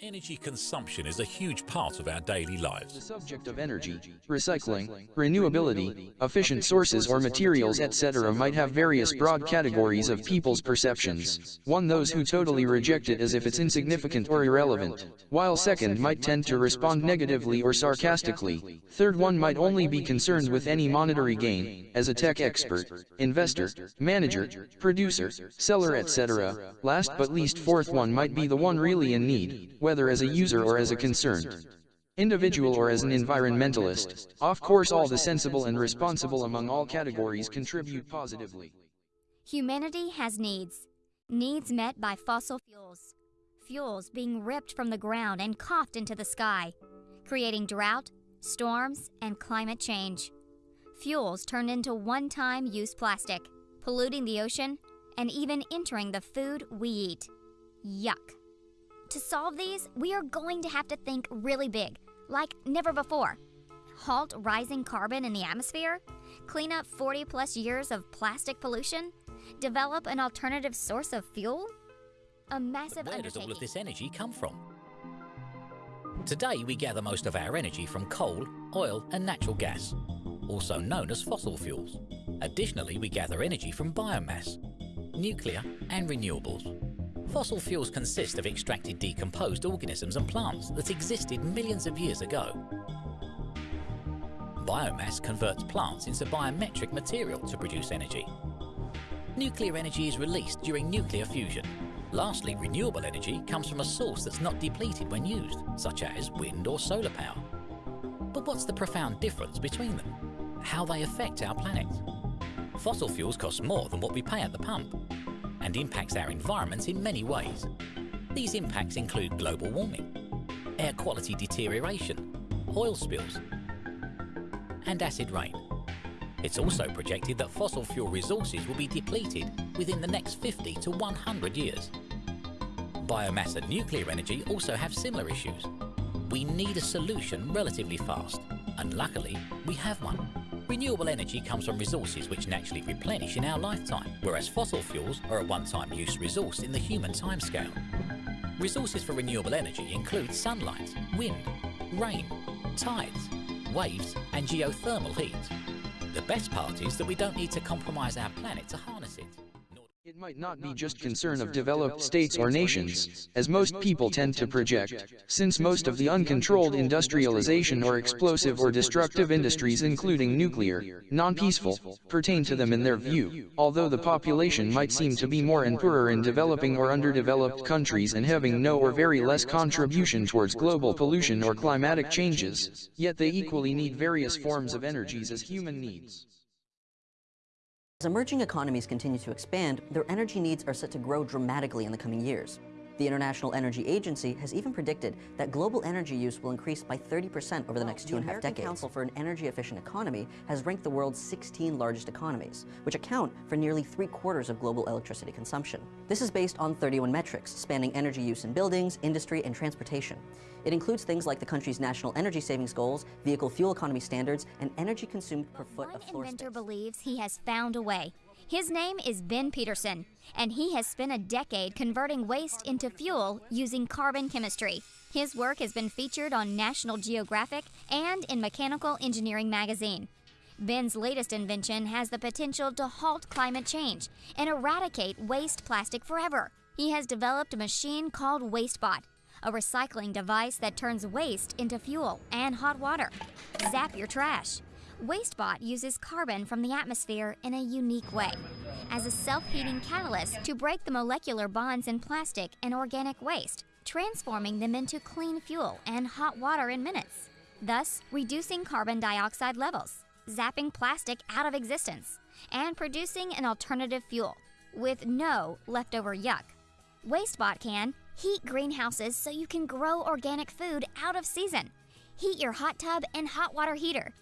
Energy consumption is a huge part of our daily The lives. subject of energy, recycling, renewability, efficient sources or materials etc. might have various broad categories of people's perceptions. One those who totally reject it as if it's insignificant or irrelevant, while second might tend to respond negatively or sarcastically. Third one might only be concerned with any monetary gain, as a tech expert, investor, manager, producer, seller etc. Last but least fourth one might be the one really in need, whether as a user or as a concerned individual or as an environmentalist. Of course all the sensible and responsible among all categories contribute positively. Humanity has needs. Needs met by fossil fuels. Fuels being ripped from the ground and coughed into the sky, creating drought, storms, and climate change. Fuels turned into one time use plastic, polluting the ocean, and even entering the food we eat. Yuck. To solve these, we are going to have to think really big, like never before. Halt rising carbon in the atmosphere? Clean up 40 plus years of plastic pollution? Develop an alternative source of fuel? A massive Where does all of this energy come from? Today we gather most of our energy from coal, oil and natural gas, also known as fossil fuels. Additionally, we gather energy from biomass, nuclear and renewables. Fossil fuels consist of extracted decomposed organisms and plants that existed millions of years ago. Biomass converts plants into biometric material to produce energy. Nuclear energy is released during nuclear fusion. Lastly, renewable energy comes from a source that's not depleted when used, such as wind or solar power. But what's the profound difference between them? How they affect our planet? Fossil fuels cost more than what we pay at the pump and impacts our environment in many ways. These impacts include global warming, air quality deterioration, oil spills, and acid rain. It's also projected that fossil fuel resources will be depleted within the next 50 to 100 years. Biomass and nuclear energy also have similar issues. We need a solution relatively fast, and luckily, we have one. Renewable energy comes from resources which naturally replenish in our lifetime, whereas fossil fuels are a one-time use resource in the human timescale. Resources for renewable energy include sunlight, wind, rain, tides, waves and geothermal heat. The best part is that we don't need to compromise our planet to harness it. Might not be just concern of developed states or nations, as most people tend to project, since most of the uncontrolled industrialization or explosive or destructive industries including nuclear, non-peaceful, pertain to them in their view, although the population might seem to be more and poorer in developing or underdeveloped countries and having no or very less contribution towards global pollution or climatic changes, yet they equally need various forms of energies as human needs. As emerging economies continue to expand, their energy needs are set to grow dramatically in the coming years. The International Energy Agency has even predicted that global energy use will increase by 30% over the next two and a half decades. The Council for an Energy Efficient Economy has ranked the world's 16 largest economies, which account for nearly three quarters of global electricity consumption. This is based on 31 metrics, spanning energy use in buildings, industry, and transportation. It includes things like the country's national energy savings goals, vehicle fuel economy standards, and energy consumed per foot of floor inventor believes he has found a way. His name is Ben Peterson, and he has spent a decade converting waste into fuel using carbon chemistry. His work has been featured on National Geographic and in Mechanical Engineering magazine. Ben's latest invention has the potential to halt climate change and eradicate waste plastic forever. He has developed a machine called WasteBot, a recycling device that turns waste into fuel and hot water. Zap your trash. WasteBot uses carbon from the atmosphere in a unique way as a self heating catalyst to break the molecular bonds in plastic and organic waste, transforming them into clean fuel and hot water in minutes, thus reducing carbon dioxide levels, zapping plastic out of existence, and producing an alternative fuel with no leftover yuck. WasteBot can heat greenhouses so you can grow organic food out of season, heat your hot tub and hot water heater,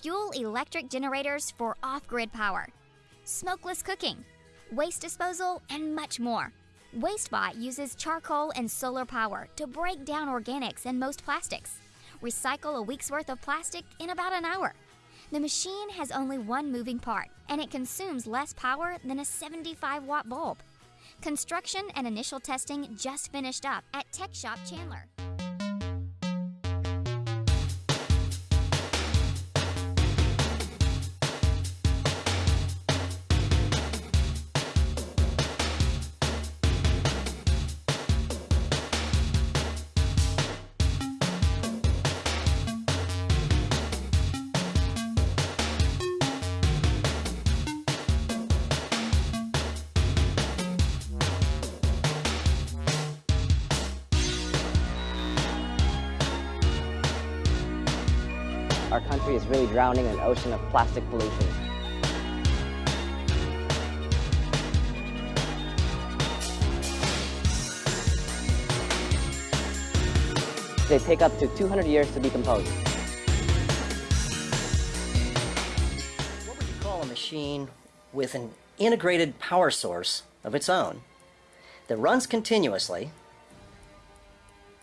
fuel electric generators for off grid power, smokeless cooking, waste disposal, and much more. WasteBot uses charcoal and solar power to break down organics and most plastics, recycle a week's worth of plastic in about an hour. The machine has only one moving part, and it consumes less power than a 75 watt bulb. Construction and initial testing just finished up at Tech Shop Chandler. Our country is really drowning in an ocean of plastic pollution. They take up to 200 years to decompose. What would you call a machine with an integrated power source of its own that runs continuously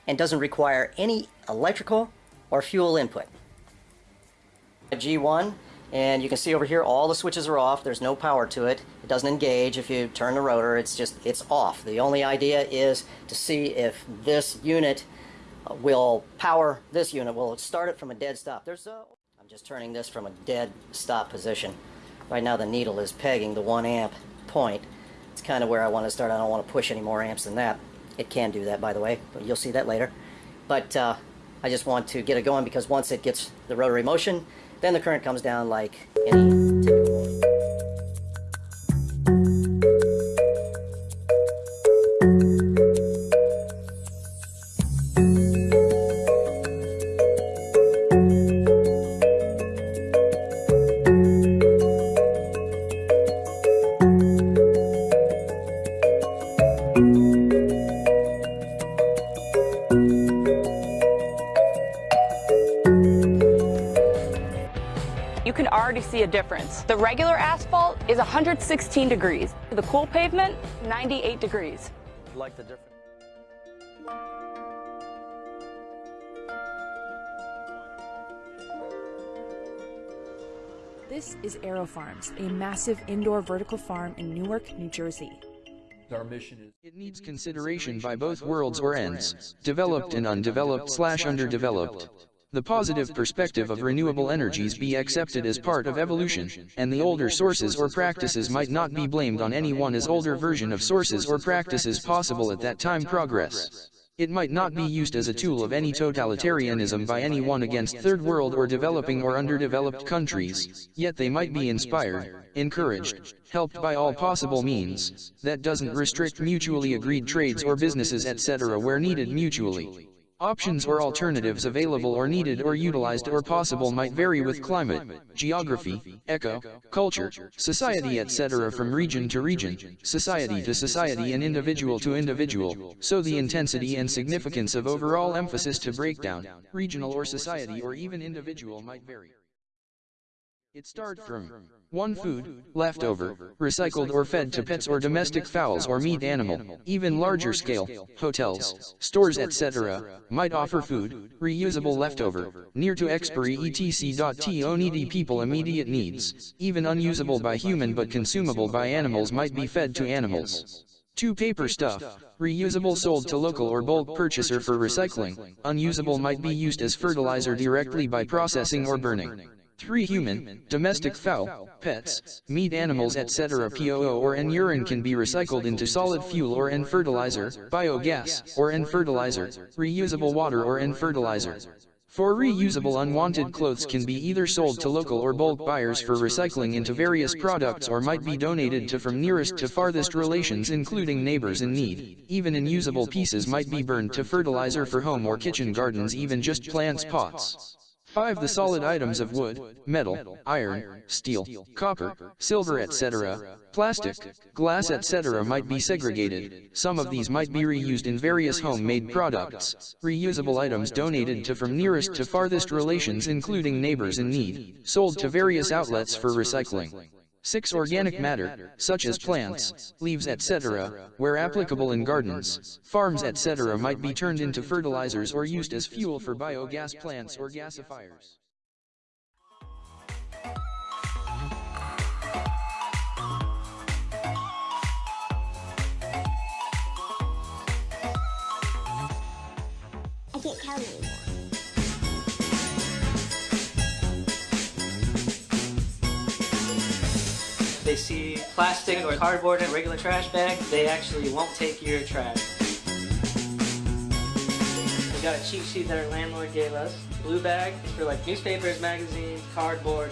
and doesn't require any electrical or fuel input? A G1 and you can see over here all the switches are off. There's no power to it. It doesn't engage if you turn the rotor. It's just it's off. The only idea is to see if this unit will power this unit will it start it from a dead stop. There's a I'm just turning this from a dead stop position. Right now the needle is pegging the one amp point. It's kind of where I want to start. I don't want to push any more amps than that. It can do that by the way but you'll see that later. But uh, I just want to get it going because once it gets the rotary motion then the current comes down like any see a difference. The regular asphalt is 116 degrees. The cool pavement, 98 degrees. like the difference. This is Aero Farms, a massive indoor vertical farm in Newark, New Jersey. Our mission is It needs consideration by both worlds or ends, developed and undeveloped slash underdeveloped. The positive perspective of renewable energies be accepted as part of evolution, and the older sources or practices might not be blamed on any one as older version of sources or practices possible at that time progress. It might not be used as a tool of any totalitarianism by anyone against third world or developing or underdeveloped countries, yet they might be inspired, encouraged, helped by all possible means, that doesn't restrict mutually agreed trades or businesses etc. where needed mutually. Options or alternatives available or needed or utilized or possible might vary with climate, geography, eco, culture, society etc. from region to region, society to society and individual to individual, so the intensity and significance of overall emphasis to breakdown, regional or society or even individual might vary. It started from 1. Food, leftover, recycled or fed to pets or domestic fowls or meat animal, even larger scale, hotels, stores etc., might offer food, reusable leftover, near to expiry etc. To needy people immediate needs, even unusable by human but consumable by animals might be fed to animals. 2. Paper stuff, reusable sold to local or bulk purchaser for recycling, unusable might be used as fertilizer directly by processing or burning. 3. Human, domestic fowl, pets, meat animals etc. POO or N urine can be recycled into solid fuel or N fertilizer, biogas, or N fertilizer, reusable water or N fertilizer. For reusable unwanted clothes can be either sold to local or bulk buyers for recycling into various products or might be donated to from nearest to farthest relations including neighbors in need. Even unusable pieces might be burned to fertilizer for home or kitchen gardens even just plants pots. 5. The solid items of wood, metal, iron, steel, copper, silver etc., plastic, glass etc. might be segregated. Some of these might be reused in various home-made products. Reusable items donated to from nearest to farthest relations including neighbors in need, sold to various outlets for recycling. 6. Organic matter, such as plants, leaves etc., where applicable in gardens, farms etc. might be turned into fertilizers or used as fuel for biogas plants or gasifiers. I can't. They see plastic or cardboard in a regular trash bag, they actually won't take your trash. We got a cheat sheet that our landlord gave us. Blue bag for like newspapers, magazines, cardboard.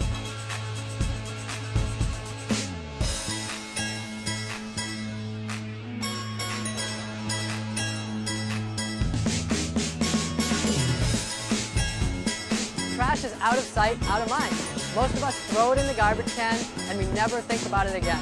Trash is out of sight, out of mind. Most of us throw it in the garbage can and we never think about it again.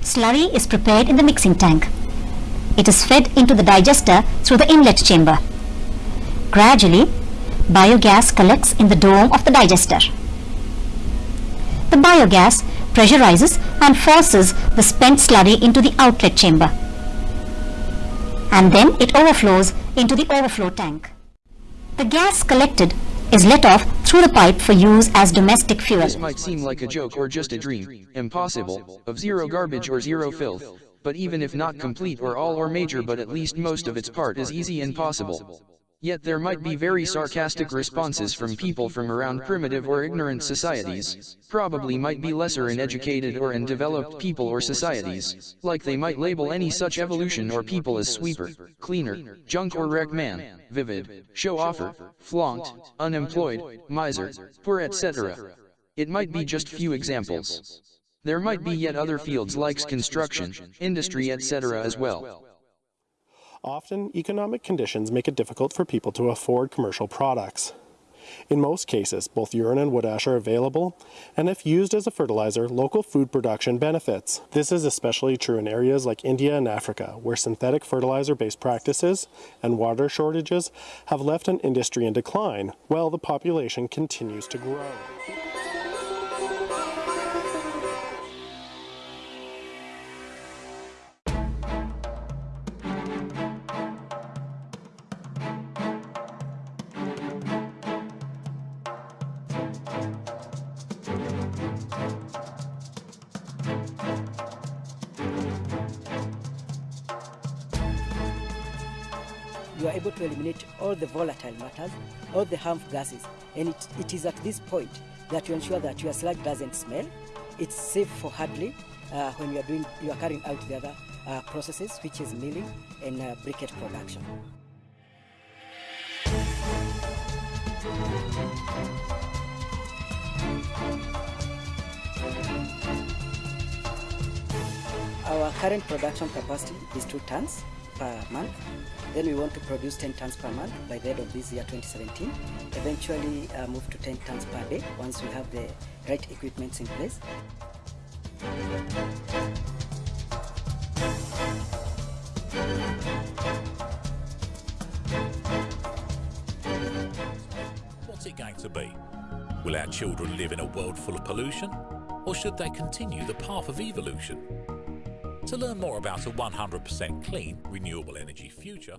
Slurry is prepared in the mixing tank. It is fed into the digester through the inlet chamber. Gradually, biogas collects in the dome of the digester. The biogas pressurizes and forces the spent slurry into the outlet chamber. And then it overflows into the overflow tank. The gas collected is let off through the pipe for use as domestic fuel. This might seem like a joke or just a dream, impossible, of zero garbage or zero filth, but even if not complete or all or major but at least most of its part is easy and possible. Yet there might be very sarcastic responses from people from around primitive or ignorant societies, probably might be lesser in educated or in developed people or societies, like they might label any such evolution or people as sweeper, cleaner, junk or wreck man, vivid, show offer, flaunt, unemployed, miser, poor etc. It might be just few examples. There might be yet other fields like construction, industry etc. as well. Often, economic conditions make it difficult for people to afford commercial products. In most cases, both urine and wood ash are available, and if used as a fertilizer, local food production benefits. This is especially true in areas like India and Africa, where synthetic fertilizer-based practices and water shortages have left an industry in decline, while the population continues to grow. You are able to eliminate all the volatile matters, all the harmful gases. And it, it is at this point that you ensure that your sludge doesn't smell. It's safe for handling uh, when you are doing, you are carrying out the other uh, processes, which is milling and uh, briquette production. Our current production capacity is two tons per month. Then we want to produce 10 tons per month by the end of this year 2017. Eventually uh, move to 10 tons per day once we have the right equipment in place. What's it going to be? Will our children live in a world full of pollution? Or should they continue the path of evolution? To learn more about a 100% clean, renewable energy future,